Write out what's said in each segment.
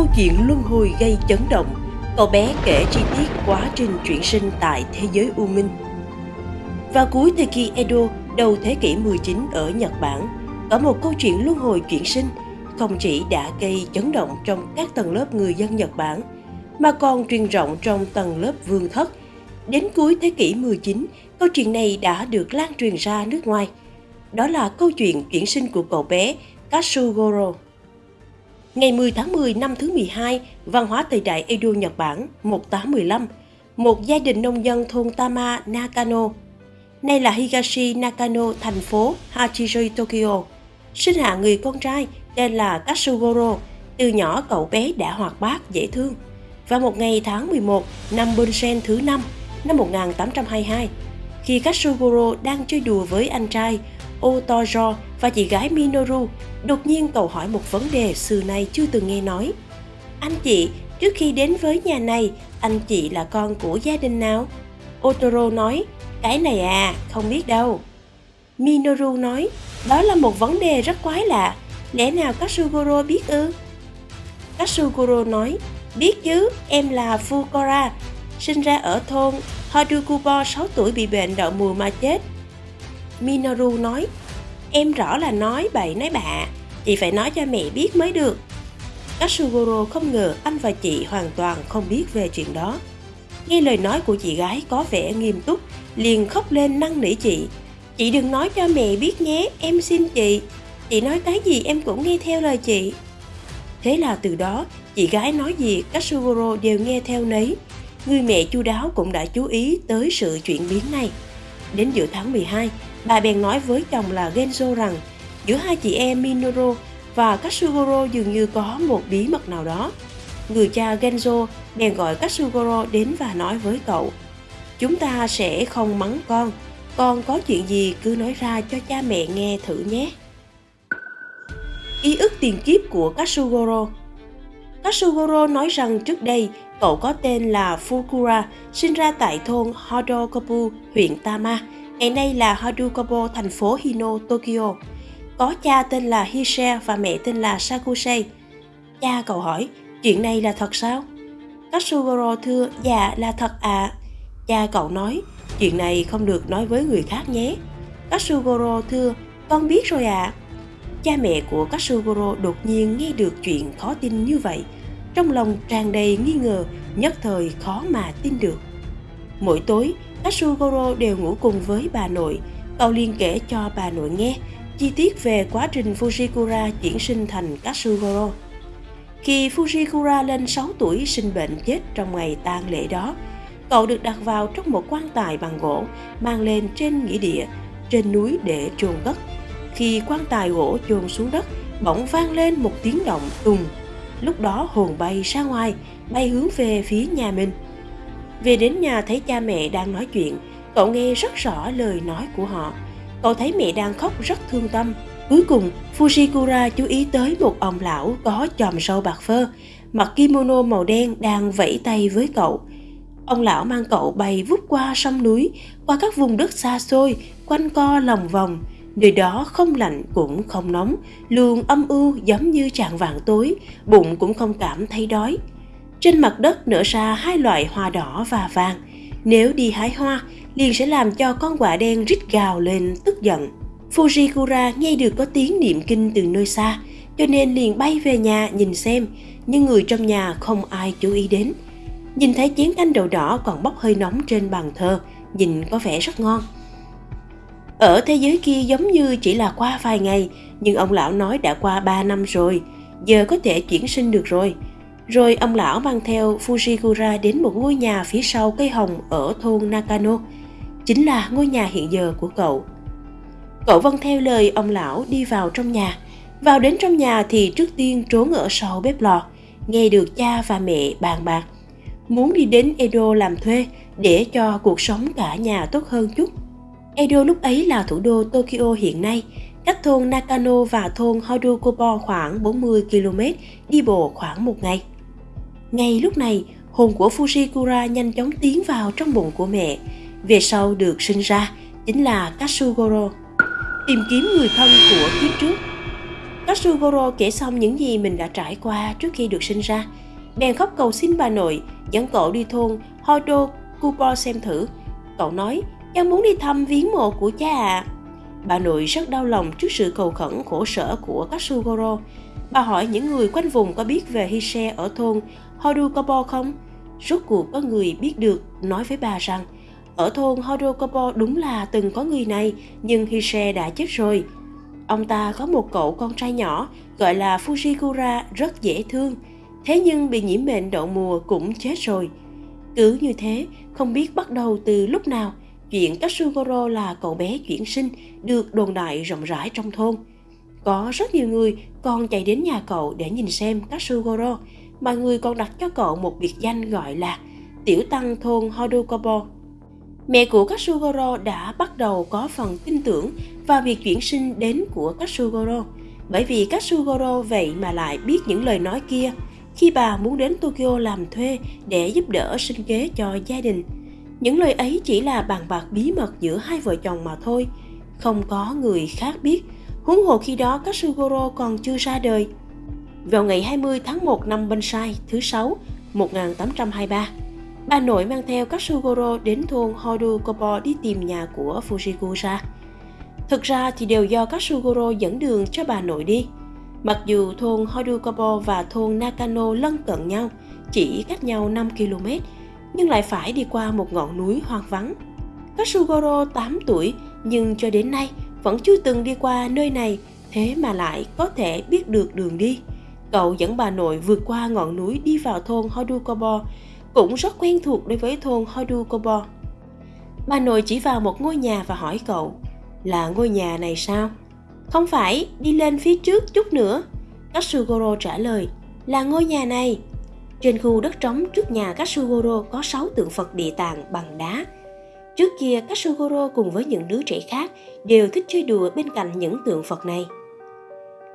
câu chuyện luân hồi gây chấn động. Cậu bé kể chi tiết quá trình chuyển sinh tại thế giới U Minh. Vào cuối thời kỳ Edo, đầu thế kỷ 19 ở Nhật Bản, có một câu chuyện luân hồi chuyển sinh không chỉ đã gây chấn động trong các tầng lớp người dân Nhật Bản, mà còn truyền rộng trong tầng lớp vương thất. Đến cuối thế kỷ 19, câu chuyện này đã được lan truyền ra nước ngoài. Đó là câu chuyện chuyển sinh của cậu bé Katsugoro. Ngày 10 tháng 10 năm thứ 12, văn hóa thời đại Edo Nhật Bản 1815, một gia đình nông dân thôn Tama Nakano, nay là Higashi Nakano, thành phố Hachijoi, Tokyo, sinh hạ người con trai tên là Katsugoro. Từ nhỏ cậu bé đã hoạt bát, dễ thương. Và một ngày tháng 11 năm Bunsen thứ 5, năm 1822, khi Katsugoro đang chơi đùa với anh trai Otojo và chị gái Minoru, đột nhiên cầu hỏi một vấn đề xưa nay chưa từng nghe nói. Anh chị, trước khi đến với nhà này, anh chị là con của gia đình nào? Otoro nói, cái này à, không biết đâu. Minoru nói, đó là một vấn đề rất quái lạ, lẽ nào Katsugoro biết ư? Katsugoro nói, biết chứ, em là Fukora, sinh ra ở thôn Hadukubo 6 tuổi bị bệnh đậu mùa mà chết. Minoru nói, em rõ là nói bậy nói bạ, chị phải nói cho mẹ biết mới được. Katsugoro không ngờ anh và chị hoàn toàn không biết về chuyện đó. Nghe lời nói của chị gái có vẻ nghiêm túc, liền khóc lên năn nỉ chị. Chị đừng nói cho mẹ biết nhé, em xin chị. Chị nói cái gì em cũng nghe theo lời chị. Thế là từ đó, chị gái nói gì Katsugoro đều nghe theo nấy. Người mẹ chu đáo cũng đã chú ý tới sự chuyển biến này. Đến giữa tháng 12, bà bèn nói với chồng là Genzo rằng giữa hai chị em Minoru và Katsugoro dường như có một bí mật nào đó. Người cha Genzo bèn gọi Katsugoro đến và nói với cậu Chúng ta sẽ không mắng con, con có chuyện gì cứ nói ra cho cha mẹ nghe thử nhé. Ký ức tiền kiếp của Katsugoro Katsugoro nói rằng trước đây cậu có tên là Fukura, sinh ra tại thôn Hodokobu, huyện Tama, ngày nay là Hodokobo, thành phố Hino, Tokyo. Có cha tên là Hise và mẹ tên là Sakusei. Cha cậu hỏi, chuyện này là thật sao? Katsugoro thưa, dạ là thật ạ. À. Cha cậu nói, chuyện này không được nói với người khác nhé. Katsugoro thưa, con biết rồi ạ. À. Cha mẹ của Katsugoro đột nhiên nghe được chuyện khó tin như vậy. Trong lòng tràn đầy nghi ngờ, nhất thời khó mà tin được. Mỗi tối, Katsugoro đều ngủ cùng với bà nội. Cậu liên kể cho bà nội nghe chi tiết về quá trình Fujikura chuyển sinh thành Katsugoro. Khi Fujikura lên 6 tuổi sinh bệnh chết trong ngày tang lễ đó, cậu được đặt vào trong một quan tài bằng gỗ mang lên trên nghĩa địa, trên núi để chôn cất. Khi quan tài gỗ chôn xuống đất, bỗng vang lên một tiếng động tùng. Lúc đó hồn bay ra ngoài, bay hướng về phía nhà mình. Về đến nhà thấy cha mẹ đang nói chuyện, cậu nghe rất rõ lời nói của họ. Cậu thấy mẹ đang khóc rất thương tâm. Cuối cùng, Fushikura chú ý tới một ông lão có chòm sâu bạc phơ, mặc kimono màu đen đang vẫy tay với cậu. Ông lão mang cậu bay vút qua sông núi, qua các vùng đất xa xôi, quanh co lòng vòng. Nơi đó không lạnh cũng không nóng, luôn âm u giống như trạng vàng tối, bụng cũng không cảm thấy đói. Trên mặt đất nở ra hai loại hoa đỏ và vàng. Nếu đi hái hoa, liền sẽ làm cho con quạ đen rít gào lên tức giận. Fujikura nghe được có tiếng niệm kinh từ nơi xa, cho nên liền bay về nhà nhìn xem, nhưng người trong nhà không ai chú ý đến. Nhìn thấy chén canh đậu đỏ còn bốc hơi nóng trên bàn thờ, nhìn có vẻ rất ngon. Ở thế giới kia giống như chỉ là qua vài ngày, nhưng ông lão nói đã qua 3 năm rồi, giờ có thể chuyển sinh được rồi. Rồi ông lão mang theo Fujikura đến một ngôi nhà phía sau cây hồng ở thôn Nakano, chính là ngôi nhà hiện giờ của cậu. Cậu vâng theo lời ông lão đi vào trong nhà. Vào đến trong nhà thì trước tiên trốn ở sau bếp lò, nghe được cha và mẹ bàn bạc. Muốn đi đến Edo làm thuê để cho cuộc sống cả nhà tốt hơn chút. Edo lúc ấy là thủ đô Tokyo hiện nay, cách thôn Nakano và thôn Hodokobo khoảng 40 km, đi bộ khoảng một ngày. Ngay lúc này, hồn của Fujikura nhanh chóng tiến vào trong bụng của mẹ. Về sau được sinh ra chính là Katsugoro. Tìm kiếm người thân của kiếp trước. Katsugoro kể xong những gì mình đã trải qua trước khi được sinh ra. Bèn khóc cầu xin bà nội, dẫn cậu đi thôn Hodo Kupo xem thử. Cậu nói, cháu muốn đi thăm viếng mộ của cha ạ. À. Bà nội rất đau lòng trước sự cầu khẩn khổ sở của Katsugoro. Bà hỏi những người quanh vùng có biết về Hise ở thôn Hodukobo không? Rốt cuộc có người biết được nói với bà rằng ở thôn Hodokobo đúng là từng có người này nhưng Hise đã chết rồi. Ông ta có một cậu con trai nhỏ gọi là Fujikura rất dễ thương, thế nhưng bị nhiễm bệnh đậu mùa cũng chết rồi. Cứ như thế, không biết bắt đầu từ lúc nào, chuyện Katsugoro là cậu bé chuyển sinh được đồn đại rộng rãi trong thôn. Có rất nhiều người còn chạy đến nhà cậu để nhìn xem Katsugoro, mọi người còn đặt cho cậu một biệt danh gọi là Tiểu Tăng thôn Hodokobo. Mẹ của Katsugoro đã bắt đầu có phần tin tưởng vào việc chuyển sinh đến của Katsugoro, bởi vì Katsugoro vậy mà lại biết những lời nói kia khi bà muốn đến Tokyo làm thuê để giúp đỡ sinh kế cho gia đình. Những lời ấy chỉ là bàn bạc bí mật giữa hai vợ chồng mà thôi, không có người khác biết. Huống hồ khi đó Katsugoro còn chưa ra đời. Vào ngày 20 tháng 1 năm Bensai thứ 6, 1823, bà nội mang theo Katsugoro đến thôn Hodokobo đi tìm nhà của Fujikusa Thực ra thì đều do Katsugoro dẫn đường cho bà nội đi. Mặc dù thôn Hodukobo và thôn Nakano lân cận nhau, chỉ cách nhau 5 km, nhưng lại phải đi qua một ngọn núi hoang vắng. Katsugoro 8 tuổi nhưng cho đến nay vẫn chưa từng đi qua nơi này, thế mà lại có thể biết được đường đi. Cậu dẫn bà nội vượt qua ngọn núi đi vào thôn Hodukobo, cũng rất quen thuộc đối với thôn Hodukobo. Bà nội chỉ vào một ngôi nhà và hỏi cậu, là ngôi nhà này sao? Không phải, đi lên phía trước chút nữa. Katsugoro trả lời, là ngôi nhà này. Trên khu đất trống trước nhà Katsugoro có 6 tượng Phật địa tạng bằng đá. Trước kia, Katsugoro cùng với những đứa trẻ khác đều thích chơi đùa bên cạnh những tượng Phật này.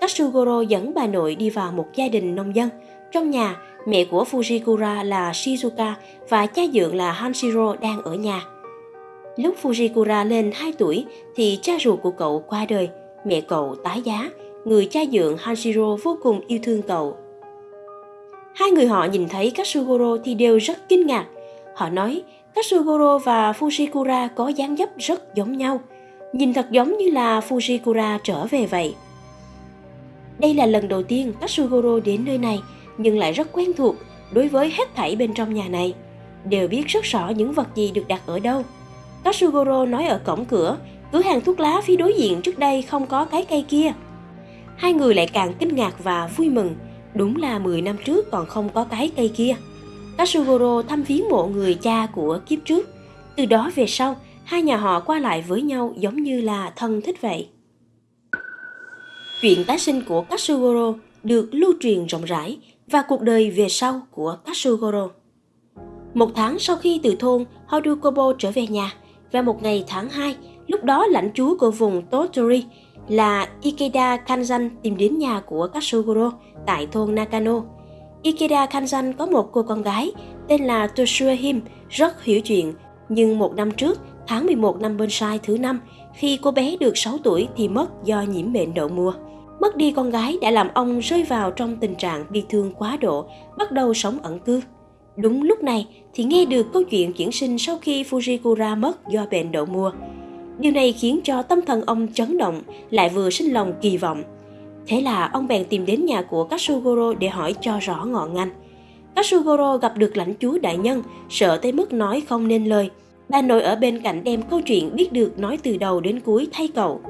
Katsugoro dẫn bà nội đi vào một gia đình nông dân. Trong nhà, mẹ của Fujikura là Shizuka và cha dượng là Hanshiro đang ở nhà. Lúc Fujikura lên 2 tuổi thì cha ruột của cậu qua đời, mẹ cậu tái giá, người cha dượng Hanshiro vô cùng yêu thương cậu. Hai người họ nhìn thấy Katsugoro thì đều rất kinh ngạc. Họ nói Katsugoro và Fujikura có dáng dấp rất giống nhau, nhìn thật giống như là Fujikura trở về vậy. Đây là lần đầu tiên Katsugoro đến nơi này, nhưng lại rất quen thuộc đối với hết thảy bên trong nhà này. Đều biết rất rõ những vật gì được đặt ở đâu. Katsugoro nói ở cổng cửa, cửa hàng thuốc lá phía đối diện trước đây không có cái cây kia. Hai người lại càng kinh ngạc và vui mừng, đúng là 10 năm trước còn không có cái cây kia. Katsugoro thăm viếng mộ người cha của kiếp trước. Từ đó về sau, hai nhà họ qua lại với nhau giống như là thân thích vậy. Chuyện tái sinh của Katsugoro được lưu truyền rộng rãi và cuộc đời về sau của Katsugoro. Một tháng sau khi từ thôn Hodukobo trở về nhà, và một ngày tháng 2, lúc đó lãnh chúa của vùng Totori là Ikeda Kanzan tìm đến nhà của Katsugoro tại thôn Nakano. Ikeda Kanzan có một cô con gái tên là Toshua Him rất hiểu chuyện, nhưng một năm trước, tháng 11 năm bên sai thứ năm, khi cô bé được 6 tuổi thì mất do nhiễm bệnh đậu mùa. Mất đi con gái đã làm ông rơi vào trong tình trạng bi thương quá độ, bắt đầu sống ẩn cư. Đúng lúc này thì nghe được câu chuyện chuyển sinh sau khi Fujikura mất do bệnh đậu mùa. Điều này khiến cho tâm thần ông chấn động, lại vừa sinh lòng kỳ vọng. Thế là ông bèn tìm đến nhà của Katsugoro để hỏi cho rõ ngọn ngành. Katsugoro gặp được lãnh chúa đại nhân, sợ tới mức nói không nên lời. Bà nội ở bên cạnh đem câu chuyện biết được nói từ đầu đến cuối thay cậu.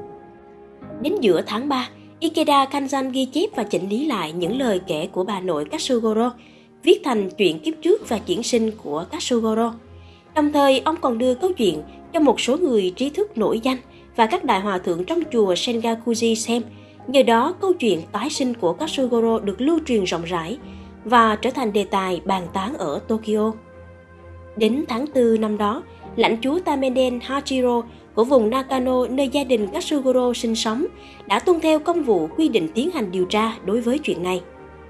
Đến giữa tháng 3, Ikeda Kanzan ghi chép và chỉnh lý lại những lời kể của bà nội Katsugoro, viết thành chuyện kiếp trước và chuyển sinh của Katsugoro. Đồng thời, ông còn đưa câu chuyện cho một số người trí thức nổi danh và các đại hòa thượng trong chùa Sengakuji xem. Nhờ đó, câu chuyện tái sinh của Katsugoro được lưu truyền rộng rãi và trở thành đề tài bàn tán ở Tokyo. Đến tháng 4 năm đó, lãnh chúa Tameden Hachiro của vùng Nakano nơi gia đình Katsugoro sinh sống đã tuân theo công vụ quy định tiến hành điều tra đối với chuyện này.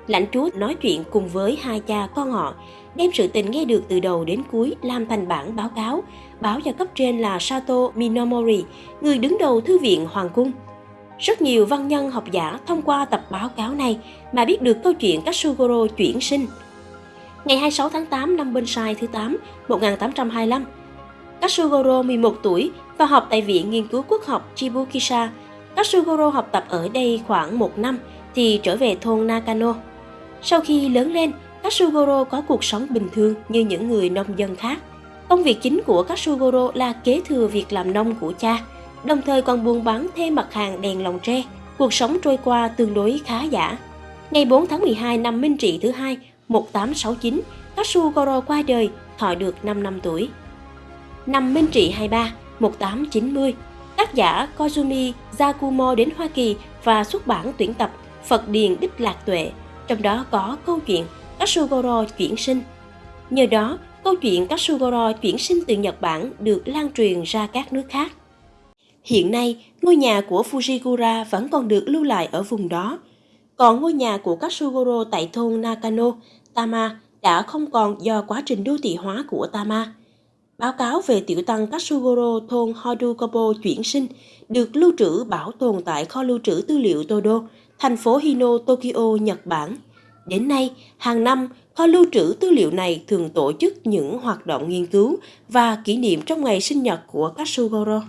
Lãnh chúa nói chuyện cùng với hai cha con họ, đem sự tình nghe được từ đầu đến cuối làm thành bản báo cáo, báo cho cấp trên là Sato Minomori, người đứng đầu thư viện Hoàng cung. Rất nhiều văn nhân học giả thông qua tập báo cáo này mà biết được câu chuyện Katsugoro chuyển sinh. Ngày 26 tháng 8 năm Binh Sai thứ 8, 1825, Katsugoro 11 tuổi và học tại Viện Nghiên cứu Quốc học Chibukisha. Katsugoro học tập ở đây khoảng một năm thì trở về thôn Nakano. Sau khi lớn lên, Katsugoro có cuộc sống bình thường như những người nông dân khác. Công việc chính của Katsugoro là kế thừa việc làm nông của cha, đồng thời còn buôn bán thêm mặt hàng đèn lồng tre. Cuộc sống trôi qua tương đối khá giả. Ngày 4 tháng 12 năm Minh Trị thứ hai, 1869, Katsugoro qua đời, thọ được 5 năm tuổi. Năm Minh Trị 23, 1890, tác giả Kozumi Yakumo đến Hoa Kỳ và xuất bản tuyển tập Phật Điền Đích Lạc Tuệ, trong đó có câu chuyện Katsugoro chuyển sinh. Nhờ đó, câu chuyện Katsugoro chuyển sinh từ Nhật Bản được lan truyền ra các nước khác. Hiện nay, ngôi nhà của Fujigura vẫn còn được lưu lại ở vùng đó. Còn ngôi nhà của Katsugoro tại thôn Nakano, Tama đã không còn do quá trình đô thị hóa của Tama. Báo cáo về tiểu tăng Katsugoro thôn Hodokobo chuyển sinh được lưu trữ bảo tồn tại kho lưu trữ tư liệu Todo, thành phố Hino, Tokyo, Nhật Bản. Đến nay, hàng năm, kho lưu trữ tư liệu này thường tổ chức những hoạt động nghiên cứu và kỷ niệm trong ngày sinh nhật của Katsugoro.